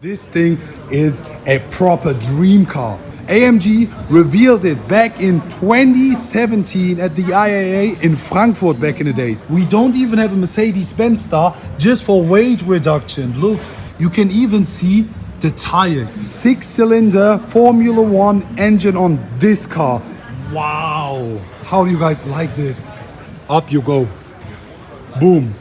This thing is a proper dream car. AMG revealed it back in 2017 at the IAA in Frankfurt back in the days. We don't even have a Mercedes-Benz star just for weight reduction. Look, you can even see the tire. Six cylinder Formula One engine on this car. Wow. How do you guys like this? Up you go. Boom.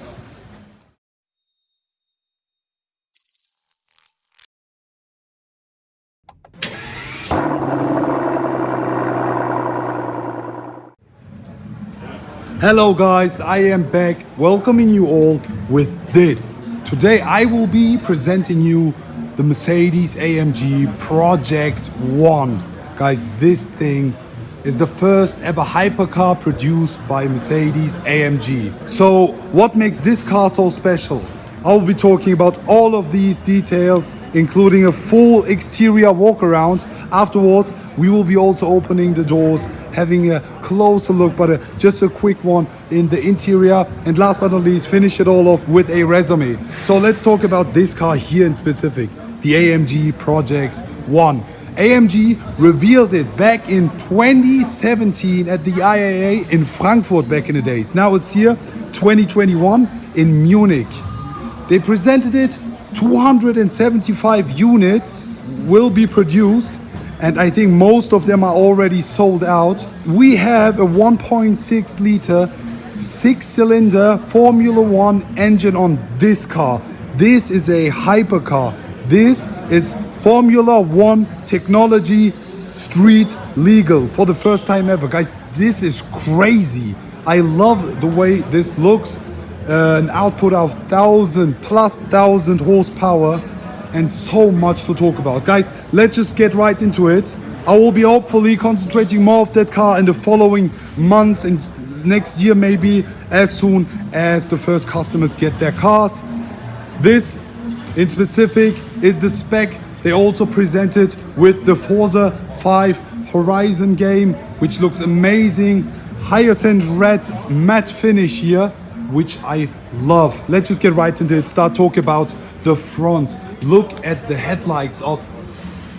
Hello guys, I am back welcoming you all with this. Today I will be presenting you the Mercedes AMG Project One. Guys, this thing is the first ever hypercar produced by Mercedes AMG. So what makes this car so special? I'll be talking about all of these details, including a full exterior walk around. Afterwards, we will be also opening the doors, having a closer look, but a, just a quick one in the interior. And last but not least, finish it all off with a resume. So let's talk about this car here in specific, the AMG Project One. AMG revealed it back in 2017 at the IAA in Frankfurt back in the days. Now it's here, 2021 in Munich. They presented it, 275 units will be produced and I think most of them are already sold out. We have a 1.6 liter six cylinder Formula One engine on this car. This is a hypercar. This is Formula One technology street legal for the first time ever. Guys, this is crazy. I love the way this looks. Uh, an output of 1000 plus 1000 horsepower and so much to talk about. Guys, let's just get right into it. I will be hopefully concentrating more of that car in the following months and next year maybe as soon as the first customers get their cars. This in specific is the spec they also presented with the Forza 5 Horizon game, which looks amazing. Hyacinth red matte finish here, which I love. Let's just get right into it. Start talking about the front. Look at the headlights of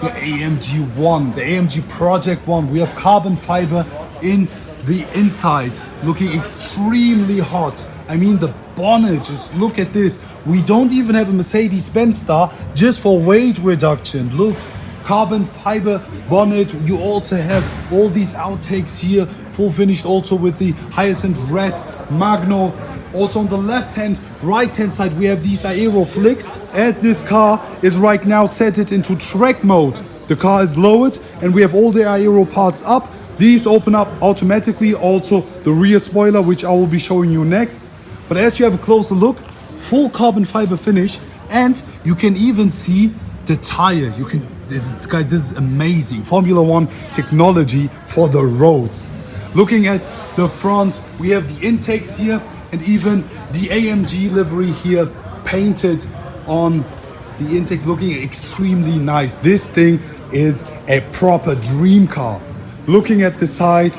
the AMG One, the AMG Project One. We have carbon fiber in the inside, looking extremely hot. I mean, the bonnet, just look at this. We don't even have a Mercedes-Benz star just for weight reduction. Look, carbon fiber bonnet. You also have all these outtakes here, full finished also with the Hyacinth Red Magno. Also on the left hand, right hand side, we have these aero flicks. As this car is right now set it into track mode, the car is lowered and we have all the aero parts up. These open up automatically, also the rear spoiler, which I will be showing you next. But as you have a closer look, full carbon fiber finish, and you can even see the tire. You can, this is, guys, this is amazing. Formula One technology for the roads. Looking at the front, we have the intakes here and even the AMG livery here painted on the intakes looking extremely nice. This thing is a proper dream car. Looking at the side,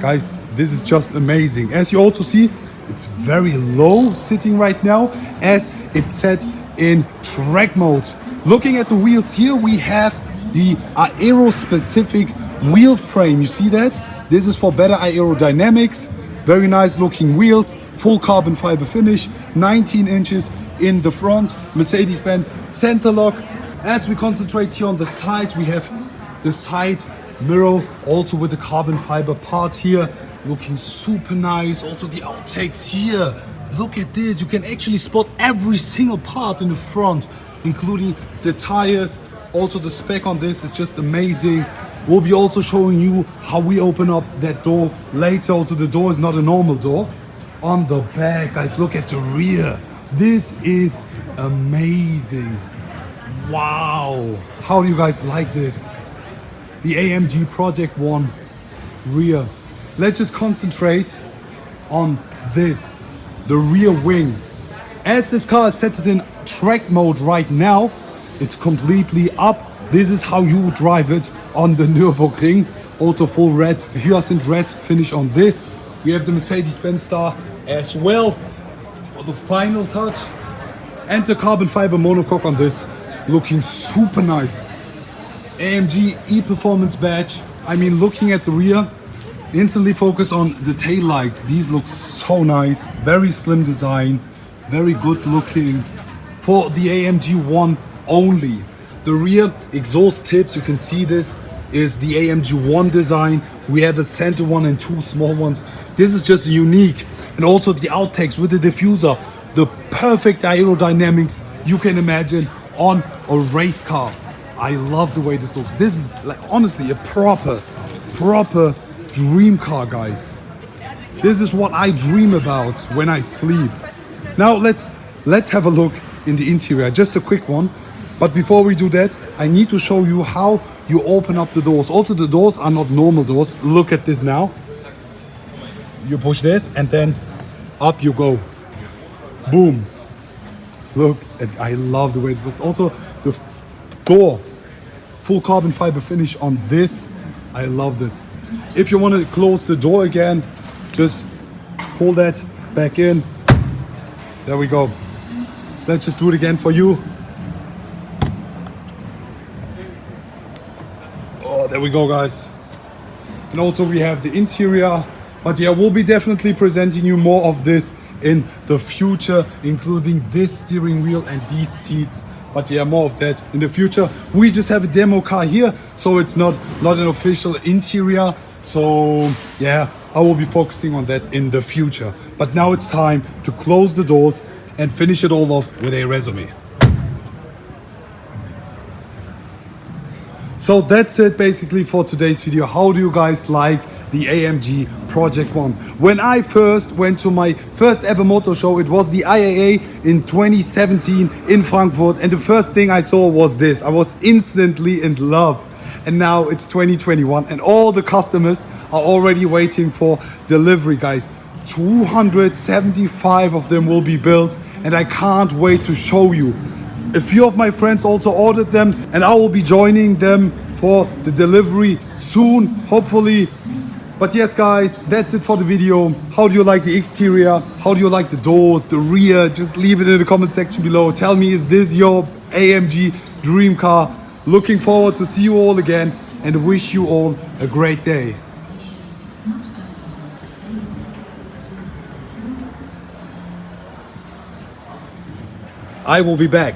guys, this is just amazing. As you also see, it's very low sitting right now as it's set in track mode. Looking at the wheels here, we have the aero specific wheel frame. You see that? This is for better aerodynamics. Very nice looking wheels, full carbon fiber finish, 19 inches in the front, Mercedes-Benz center lock. As we concentrate here on the sides, we have the side mirror also with the carbon fiber part here looking super nice. Also the outtakes here. Look at this you can actually spot every single part in the front including the tires. Also the spec on this is just amazing we'll be also showing you how we open up that door later also the door is not a normal door on the back guys look at the rear this is amazing wow how do you guys like this the AMG Project One rear. Let's just concentrate on this, the rear wing. As this car is set in track mode right now, it's completely up. This is how you drive it on the Nürburgring. Also full red, hyacinth red finish on this. We have the Mercedes-Benz Star as well for the final touch. And the carbon fiber monocoque on this. looking super nice. AMG e-performance badge. I mean, looking at the rear, instantly focus on the tail lights. These look so nice. Very slim design, very good looking. For the AMG one only. The rear exhaust tips, you can see this, is the AMG one design. We have a center one and two small ones. This is just unique. And also the outtakes with the diffuser, the perfect aerodynamics you can imagine on a race car. I love the way this looks. This is like honestly a proper, proper dream car, guys. This is what I dream about when I sleep. Now let's let's have a look in the interior. Just a quick one. But before we do that, I need to show you how you open up the doors. Also, the doors are not normal doors. Look at this now. You push this and then up you go. Boom. Look, I love the way this looks. Also, the door, full carbon fiber finish on this. I love this. If you want to close the door again, just pull that back in. There we go. Let's just do it again for you. Oh, there we go, guys. And also we have the interior. But yeah, we'll be definitely presenting you more of this in the future, including this steering wheel and these seats. But yeah, more of that in the future. We just have a demo car here, so it's not not an official interior. So yeah, I will be focusing on that in the future. But now it's time to close the doors and finish it all off with a resume. So that's it basically for today's video. How do you guys like the AMG Project One? When I first went to my first ever motor show, it was the IAA in 2017 in Frankfurt, and the first thing I saw was this. I was instantly in love. And now it's 2021, and all the customers are already waiting for delivery, guys. 275 of them will be built, and I can't wait to show you. A few of my friends also ordered them and I will be joining them for the delivery soon, hopefully. But yes, guys, that's it for the video. How do you like the exterior? How do you like the doors, the rear? Just leave it in the comment section below. Tell me, is this your AMG dream car? Looking forward to see you all again and wish you all a great day. I will be back.